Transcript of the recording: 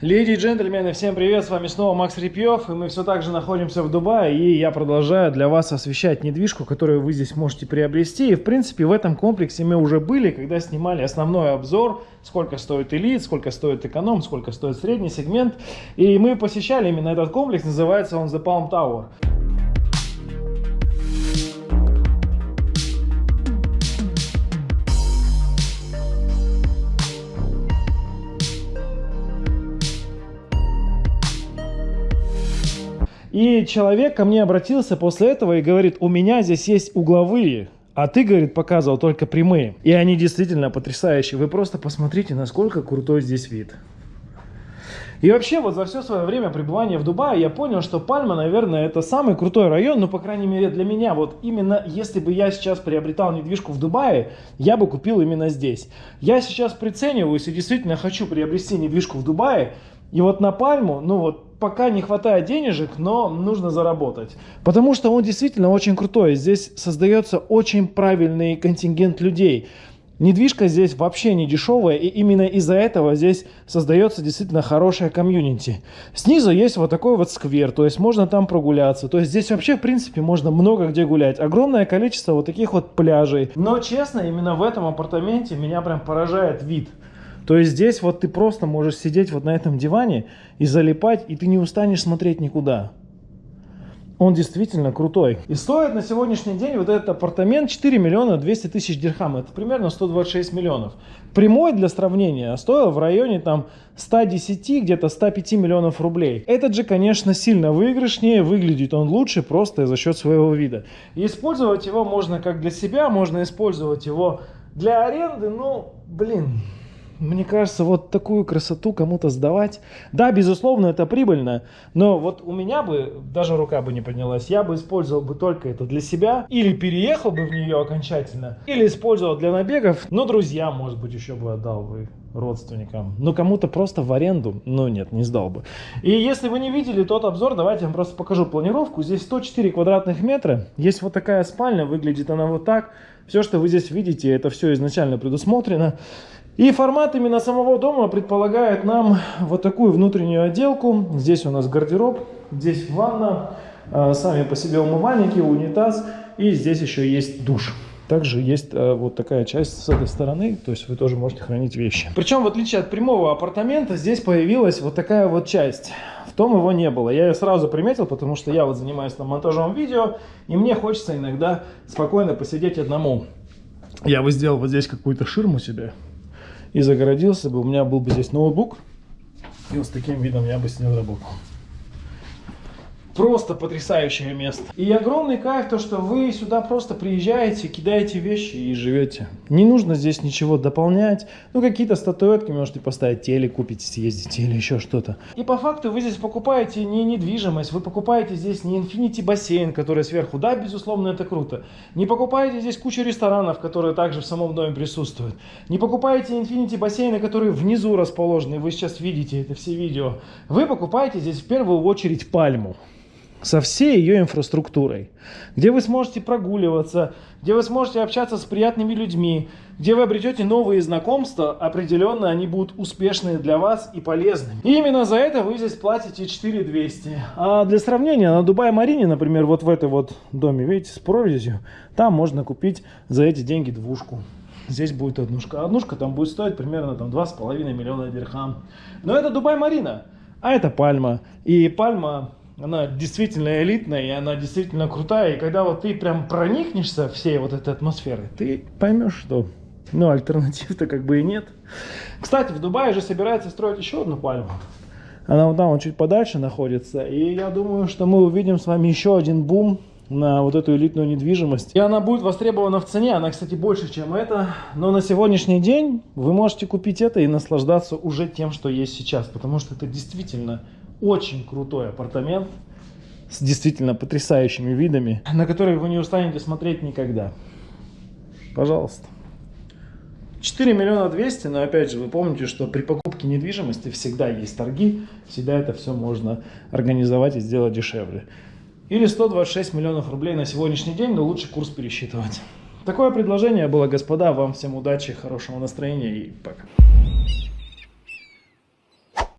Леди и джентльмены, всем привет, с вами снова Макс Репьев, и мы все так же находимся в Дубае, и я продолжаю для вас освещать недвижку, которую вы здесь можете приобрести, и в принципе в этом комплексе мы уже были, когда снимали основной обзор, сколько стоит элит, сколько стоит эконом, сколько стоит средний сегмент, и мы посещали именно этот комплекс, называется он The Palm Tower. И человек ко мне обратился после этого и говорит, у меня здесь есть угловые, а ты, говорит, показывал только прямые. И они действительно потрясающие. Вы просто посмотрите, насколько крутой здесь вид. И вообще, вот за все свое время пребывания в Дубае я понял, что Пальма, наверное, это самый крутой район, ну, по крайней мере, для меня. Вот именно если бы я сейчас приобретал недвижку в Дубае, я бы купил именно здесь. Я сейчас прицениваюсь и действительно хочу приобрести недвижку в Дубае. И вот на Пальму, ну вот пока не хватает денежек, но нужно заработать. Потому что он действительно очень крутой. Здесь создается очень правильный контингент людей. Недвижка здесь вообще не дешевая, и именно из-за этого здесь создается действительно хорошая комьюнити. Снизу есть вот такой вот сквер, то есть можно там прогуляться. То есть здесь вообще, в принципе, можно много где гулять. Огромное количество вот таких вот пляжей. Но, честно, именно в этом апартаменте меня прям поражает вид. То есть здесь вот ты просто можешь сидеть вот на этом диване и залипать, и ты не устанешь смотреть никуда. Он действительно крутой. И стоит на сегодняшний день вот этот апартамент 4 миллиона 200 тысяч дирхам. Это примерно 126 миллионов. Прямой для сравнения стоил в районе там 110, где-то 105 миллионов рублей. Этот же, конечно, сильно выигрышнее. Выглядит он лучше просто за счет своего вида. И использовать его можно как для себя, можно использовать его для аренды. Ну, блин, мне кажется, вот такую красоту кому-то сдавать, да, безусловно, это прибыльно, но вот у меня бы даже рука бы не поднялась, я бы использовал бы только это для себя, или переехал бы в нее окончательно, или использовал для набегов, но друзьям, может быть, еще бы отдал бы родственникам, но кому-то просто в аренду, ну нет, не сдал бы. И если вы не видели тот обзор, давайте я вам просто покажу планировку. Здесь 104 квадратных метра, есть вот такая спальня, выглядит она вот так. Все, что вы здесь видите, это все изначально предусмотрено. И формат именно самого дома предполагает нам вот такую внутреннюю отделку. Здесь у нас гардероб, здесь ванна, а, сами по себе умывальники, унитаз. И здесь еще есть душ. Также есть э, вот такая часть с этой стороны, то есть вы тоже можете хранить вещи. Причем, в отличие от прямого апартамента, здесь появилась вот такая вот часть. В том его не было. Я ее сразу приметил, потому что я вот занимаюсь там монтажом видео, и мне хочется иногда спокойно посидеть одному. Я бы сделал вот здесь какую-то ширму себе, и загородился бы, у меня был бы здесь ноутбук, и вот с таким видом я бы с ним работал. Просто потрясающее место. И огромный кайф то, что вы сюда просто приезжаете, кидаете вещи и живете. Не нужно здесь ничего дополнять. Ну, какие-то статуэтки можете поставить, теле купить, съездить или еще что-то. И по факту вы здесь покупаете не недвижимость, вы покупаете здесь не Infinity бассейн, который сверху. Да, безусловно, это круто. Не покупаете здесь кучу ресторанов, которые также в самом доме присутствуют. Не покупаете Infinity бассейны, которые внизу расположены. Вы сейчас видите это все видео. Вы покупаете здесь в первую очередь пальму со всей ее инфраструктурой, где вы сможете прогуливаться, где вы сможете общаться с приятными людьми, где вы обретете новые знакомства, определенно они будут успешные для вас и полезными. И именно за это вы здесь платите 4200. А для сравнения, на Дубай-Марине, например, вот в этой вот доме, видите, с прорезью, там можно купить за эти деньги двушку. Здесь будет однушка. Однушка там будет стоить примерно там 2,5 миллиона дирхам. Но это Дубай-Марина, а это Пальма. И Пальма она действительно элитная, и она действительно крутая. И когда вот ты прям проникнешься всей вот этой атмосферой, ты поймешь, что ну, альтернатив-то как бы и нет. Кстати, в Дубае же собирается строить еще одну пальму. Она вот там, чуть подальше находится. И я думаю, что мы увидим с вами еще один бум на вот эту элитную недвижимость. И она будет востребована в цене. Она, кстати, больше, чем это. Но на сегодняшний день вы можете купить это и наслаждаться уже тем, что есть сейчас. Потому что это действительно очень крутой апартамент с действительно потрясающими видами, на которые вы не устанете смотреть никогда. Пожалуйста. 4 миллиона 200, но опять же, вы помните, что при покупке недвижимости всегда есть торги, всегда это все можно организовать и сделать дешевле. Или 126 миллионов рублей на сегодняшний день, но лучше курс пересчитывать. Такое предложение было, господа. Вам всем удачи, хорошего настроения и пока.